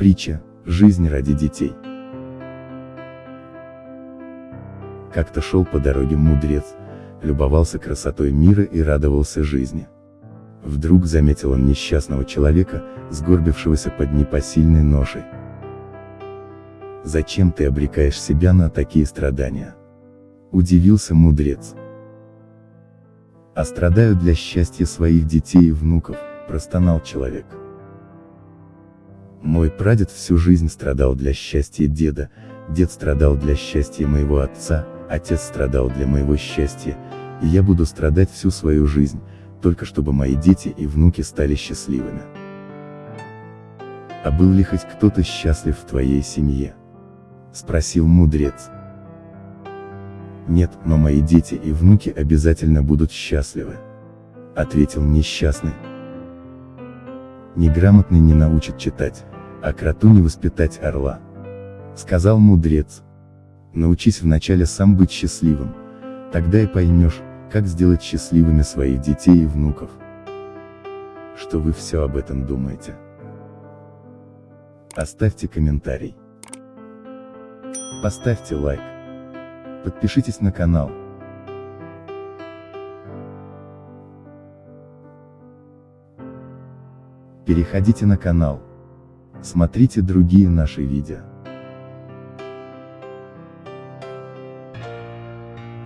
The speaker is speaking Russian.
Притча «Жизнь ради детей». Как-то шел по дороге мудрец, любовался красотой мира и радовался жизни. Вдруг заметил он несчастного человека, сгорбившегося под непосильной ношей. Зачем ты обрекаешь себя на такие страдания? Удивился мудрец. А страдаю для счастья своих детей и внуков, простонал человек. Мой прадед всю жизнь страдал для счастья деда, дед страдал для счастья моего отца, отец страдал для моего счастья, и я буду страдать всю свою жизнь, только чтобы мои дети и внуки стали счастливыми. А был ли хоть кто-то счастлив в твоей семье? Спросил мудрец. Нет, но мои дети и внуки обязательно будут счастливы. Ответил несчастный. Неграмотный не научит читать, а кроту не воспитать орла. Сказал мудрец. Научись вначале сам быть счастливым, тогда и поймешь, как сделать счастливыми своих детей и внуков. Что вы все об этом думаете? Оставьте комментарий. Поставьте лайк. Подпишитесь на канал. Переходите на канал. Смотрите другие наши видео.